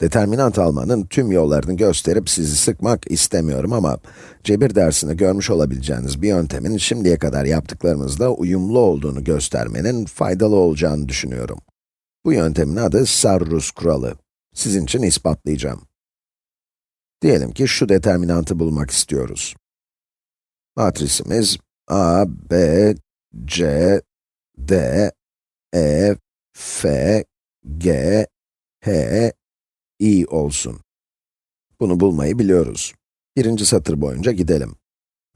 Determinant almanın tüm yollarını gösterip sizi sıkmak istemiyorum ama cebir dersinde görmüş olabileceğiniz bir yöntemin şimdiye kadar yaptıklarımızla uyumlu olduğunu göstermenin faydalı olacağını düşünüyorum. Bu yöntemin adı Sarrus kuralı. Sizin için ispatlayacağım. Diyelim ki şu determinantı bulmak istiyoruz. Matrisimiz a, b, c, d, e, f, g, h, i olsun. Bunu bulmayı biliyoruz. Birinci satır boyunca gidelim.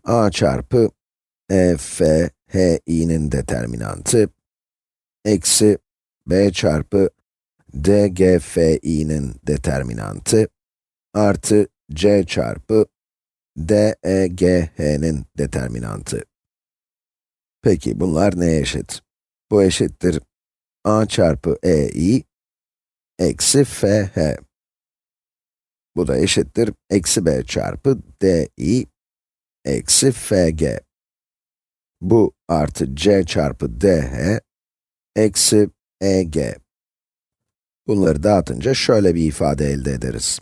a çarpı e, f, h, i'nin determinantı, eksi b çarpı d, g, f, i'nin determinantı, artı c çarpı d, e, g, h'nin determinantı. Peki bunlar neye eşit? Bu eşittir a çarpı e, i, eksi f, h. Bu da eşittir eksi b çarpı di eksi fg. Bu artı c çarpı dh eksi eg. Bunları dağıtınca şöyle bir ifade elde ederiz.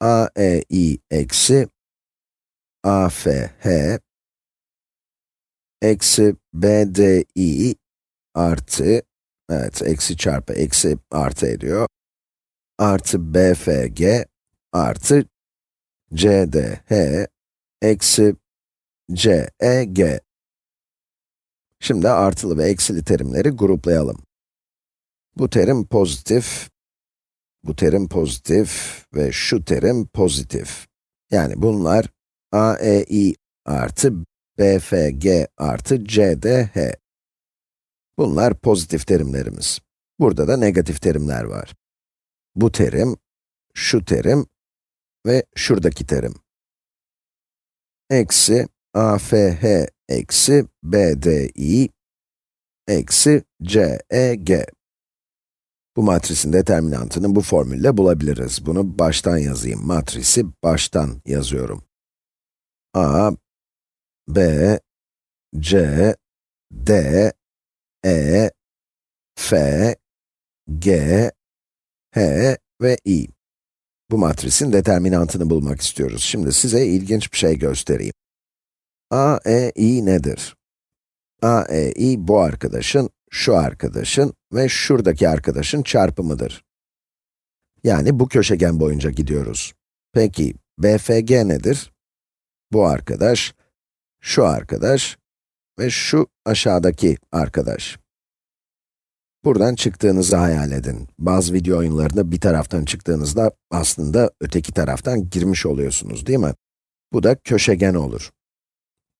aei eksi afh eksi bdi artı, evet eksi çarpı eksi artı ediyor, artı bfg artı CDH eksi CEG. Şimdi artılı ve eksili terimleri gruplayalım. Bu terim pozitif, bu terim pozitif ve şu terim pozitif. Yani bunlar AEI artı BFG artı CDH. Bunlar pozitif terimlerimiz. Burada da negatif terimler var. Bu terim, şu terim ve şuradaki terim. Eksi AFH eksi BDI eksi CEG. Bu matrisin determinantını bu formülle bulabiliriz. Bunu baştan yazayım. Matrisi baştan yazıyorum. A, B, C, D, E, F, G, H ve I. Bu matrisin determinantını bulmak istiyoruz. Şimdi size ilginç bir şey göstereyim. A, E, I nedir? A, E, I bu arkadaşın, şu arkadaşın ve şuradaki arkadaşın çarpımıdır. Yani bu köşegen boyunca gidiyoruz. Peki, BFG nedir? Bu arkadaş, şu arkadaş ve şu aşağıdaki arkadaş. Buradan çıktığınızı hayal edin. Bazı video oyunlarında bir taraftan çıktığınızda aslında öteki taraftan girmiş oluyorsunuz değil mi? Bu da köşegen olur.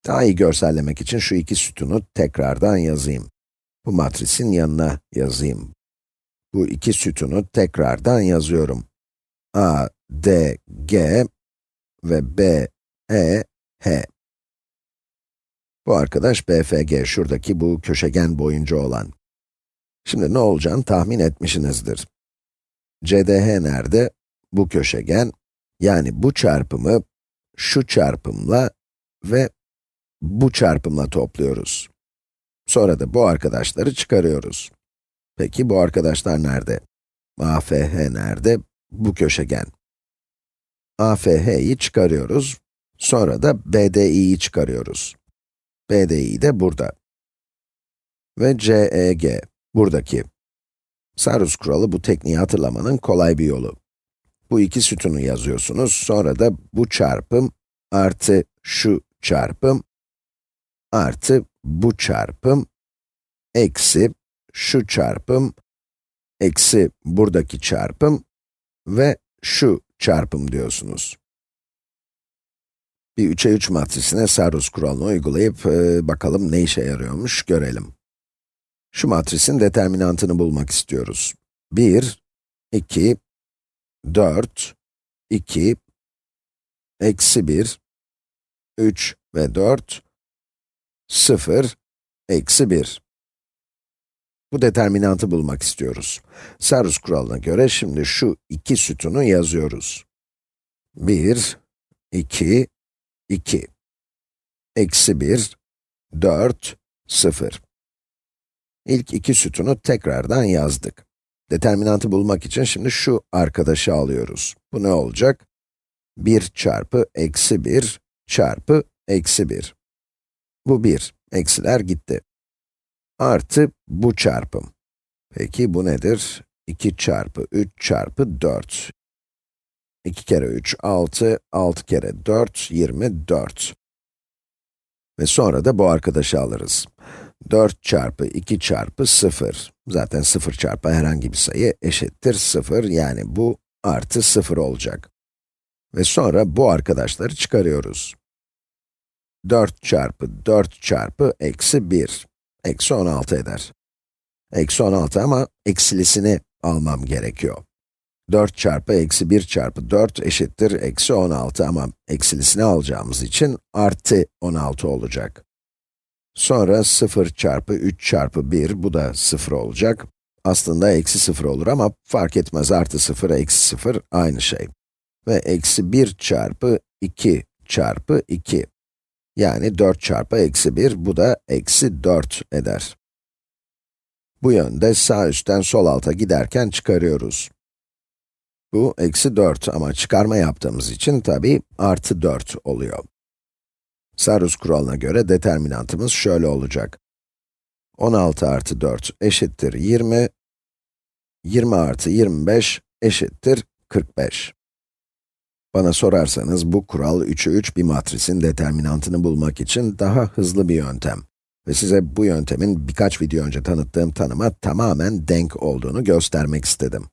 Daha iyi görsellemek için şu iki sütunu tekrardan yazayım. Bu matrisin yanına yazayım. Bu iki sütunu tekrardan yazıyorum. A, D, G ve B, E, H. Bu arkadaş BFG, şuradaki bu köşegen boyunca olan. Şimdi ne olacağını tahmin etmişsinizdir. CDH nerede? Bu köşegen, yani bu çarpımı şu çarpımla ve bu çarpımla topluyoruz. Sonra da bu arkadaşları çıkarıyoruz. Peki bu arkadaşlar nerede? AFH nerede? Bu köşegen. AFH'yi çıkarıyoruz. Sonra da BDI'yi çıkarıyoruz. BDI de burada. Ve CEG. Buradaki. Sarus kuralı bu tekniği hatırlamanın kolay bir yolu. Bu iki sütunu yazıyorsunuz, sonra da bu çarpım artı şu çarpım artı bu çarpım eksi şu çarpım eksi buradaki çarpım ve şu çarpım diyorsunuz. Bir 3'e 3 matrisine Sarus kuralını uygulayıp e, bakalım ne işe yarıyormuş görelim. Şu matrisin determinantını bulmak istiyoruz. 1, 2, 4, 2, eksi 1, 3 ve 4, 0, eksi 1. Bu determinantı bulmak istiyoruz. Sarus kuralına göre şimdi şu iki sütunu yazıyoruz. 1, 2, 2. Eksi 1, 4, 0. İlk iki sütunu tekrardan yazdık. determinantı bulmak için şimdi şu arkadaşı alıyoruz. Bu ne olacak? 1 çarpı eksi 1 çarpı eksi 1. Bu 1, eksiler gitti. Artı bu çarpım. Peki bu nedir? 2 çarpı 3 çarpı 4. 2 kere 3, 6, 6 kere 4, 24. Ve sonra da bu arkadaşı alırız. 4 çarpı 2 çarpı 0. Zaten 0 çarpı herhangi bir sayı eşittir 0, yani bu artı 0 olacak. Ve sonra bu arkadaşları çıkarıyoruz. 4 çarpı 4 çarpı eksi 1, eksi 16 eder. Eksi 16 ama eksilisini almam gerekiyor. 4 çarpı eksi 1 çarpı 4 eşittir eksi 16 ama eksilisini alacağımız için artı 16 olacak. Sonra 0 çarpı 3 çarpı 1, bu da 0 olacak. Aslında eksi 0 olur ama fark etmez, artı 0, eksi 0 aynı şey. Ve eksi 1 çarpı 2 çarpı 2. Yani 4 çarpı eksi 1, bu da eksi 4 eder. Bu yönde sağ üstten sol alta giderken çıkarıyoruz. Bu eksi 4 ama çıkarma yaptığımız için tabi artı 4 oluyor. Sarus kuralına göre determinantımız şöyle olacak. 16 artı 4 eşittir 20, 20 artı 25 eşittir 45. Bana sorarsanız bu kural 3'ü 3 bir matrisin determinantını bulmak için daha hızlı bir yöntem. Ve size bu yöntemin birkaç video önce tanıttığım tanıma tamamen denk olduğunu göstermek istedim.